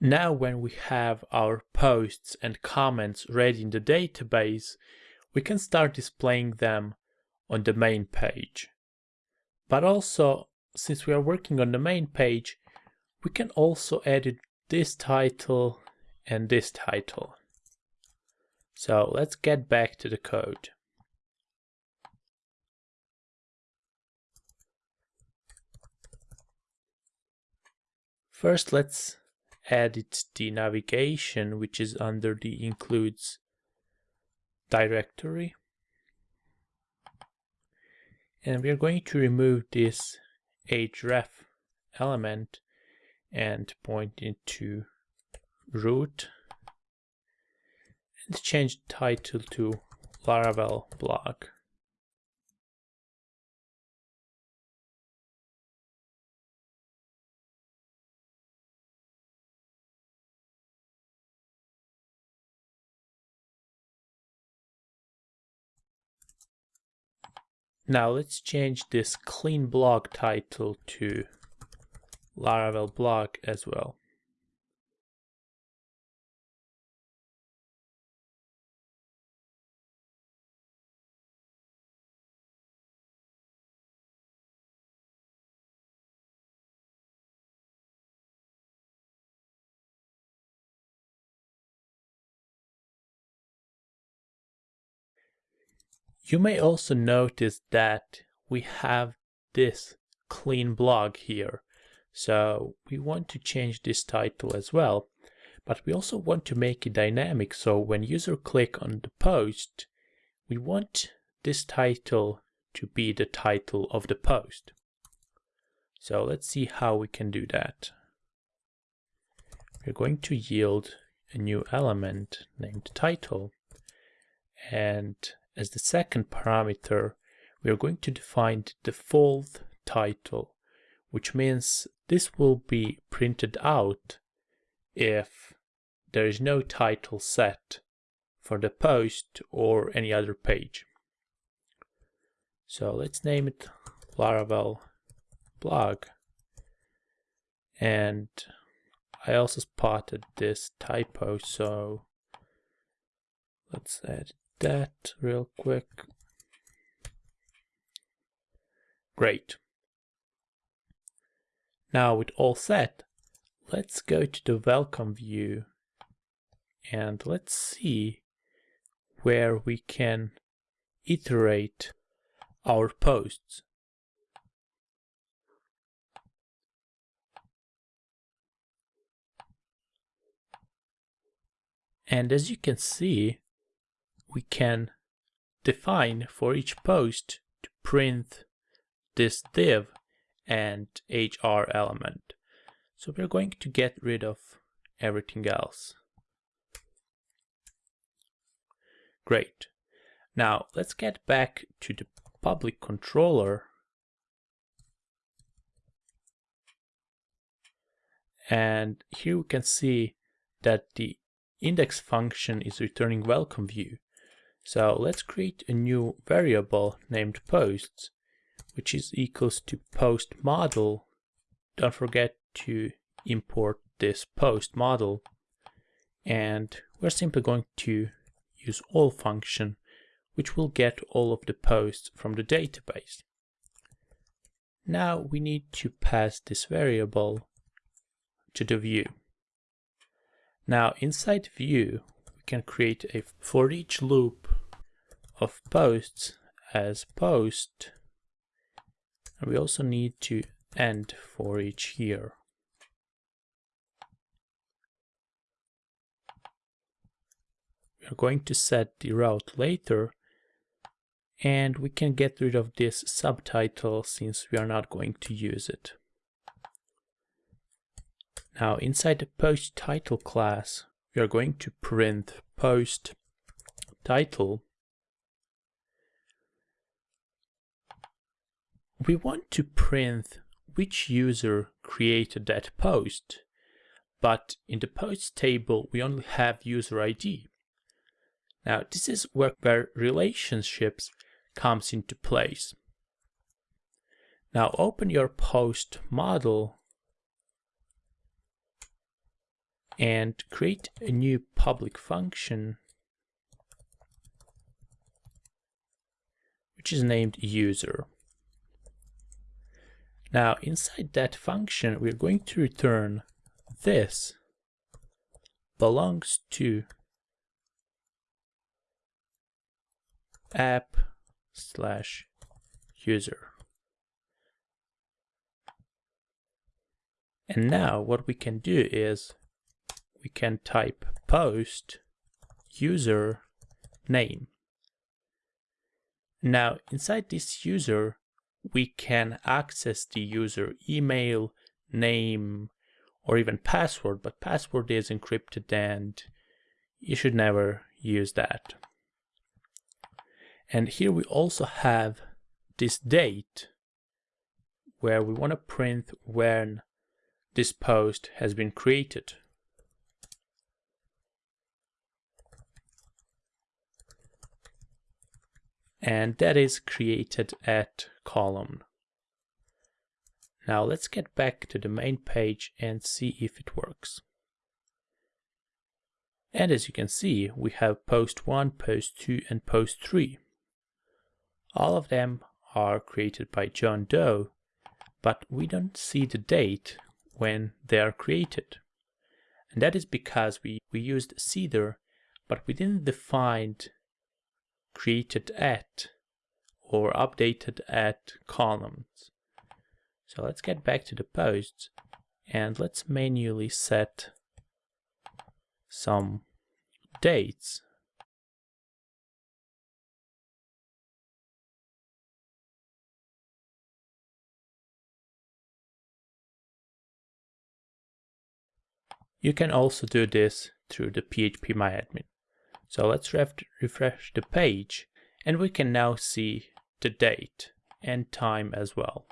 Now when we have our posts and comments ready in the database, we can start displaying them on the main page. But also, since we are working on the main page, we can also edit this title and this title. So let's get back to the code. First, let's edit the navigation, which is under the includes directory. And we're going to remove this href element and point into root and change title to Laravel blog. Now let's change this clean blog title to Laravel blog as well. You may also notice that we have this clean blog here. So we want to change this title as well, but we also want to make it dynamic. So when user click on the post, we want this title to be the title of the post. So let's see how we can do that. We're going to yield a new element named title and as the second parameter, we are going to define the default title, which means this will be printed out if there is no title set for the post or any other page. So let's name it Laravel blog. And I also spotted this typo, so let's add that real quick. Great. Now with all set, let's go to the welcome view and let's see where we can iterate our posts. And as you can see, we can define for each post to print this div and hr element. So we're going to get rid of everything else. Great. Now let's get back to the public controller and here we can see that the index function is returning welcome view so let's create a new variable named posts, which is equals to post model. Don't forget to import this post model. And we're simply going to use all function, which will get all of the posts from the database. Now we need to pass this variable to the view. Now inside view, can create a for each loop of posts as post. And we also need to end for each here. We are going to set the route later and we can get rid of this subtitle since we are not going to use it. Now inside the post title class, are going to print post title we want to print which user created that post, but in the post table, we only have user ID. Now, this is where, where relationships comes into place. Now, open your post model and create a new public function which is named user. Now inside that function we're going to return this belongs to app slash user. And now what we can do is we can type post user name. Now inside this user we can access the user email, name, or even password, but password is encrypted and you should never use that. And here we also have this date where we want to print when this post has been created. And that is created at column. Now let's get back to the main page and see if it works. And as you can see, we have post 1, post 2 and post 3. All of them are created by John Doe, but we don't see the date when they are created. And that is because we, we used Seeder, but we didn't define created at or updated at columns. So let's get back to the posts and let's manually set some dates You can also do this through the PHP phpMyAdmin. So let's ref refresh the page and we can now see the date and time as well.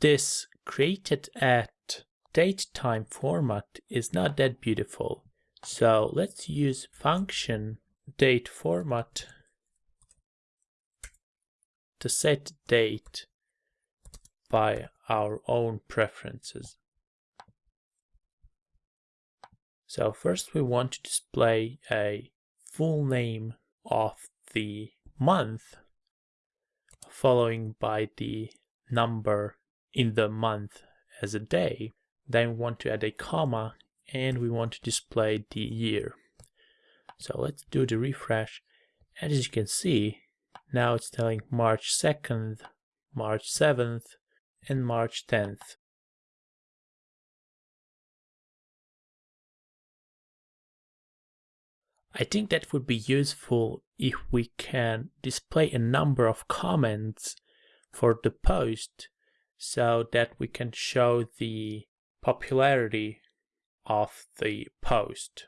This created at date time format is not that beautiful. So let's use function date format to set date by our own preferences. So first we want to display a full name of the month following by the number in the month as a day. Then we want to add a comma and we want to display the year. So let's do the refresh. And as you can see, now it's telling March 2nd, March 7th, and March 10th. I think that would be useful if we can display a number of comments for the post so that we can show the popularity of the post.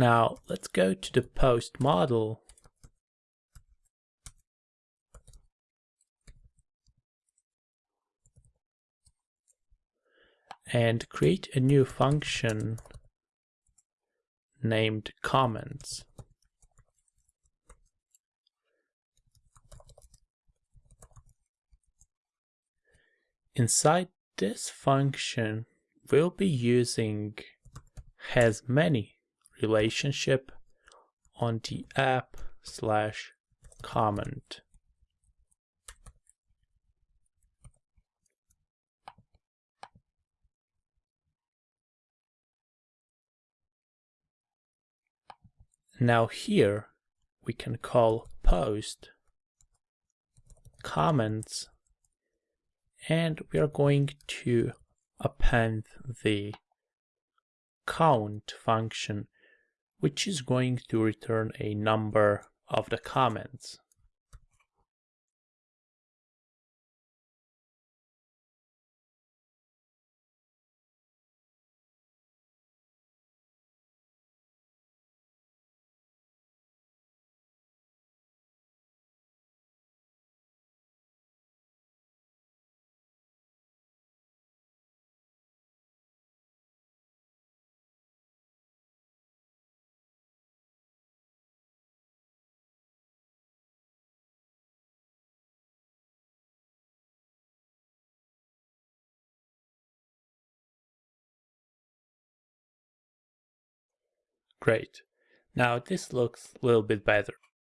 Now let's go to the post model and create a new function named comments. Inside this function, we'll be using has many relationship on the app slash comment. Now here we can call post comments and we are going to append the count function which is going to return a number of the comments. Great. Now this looks a little bit better.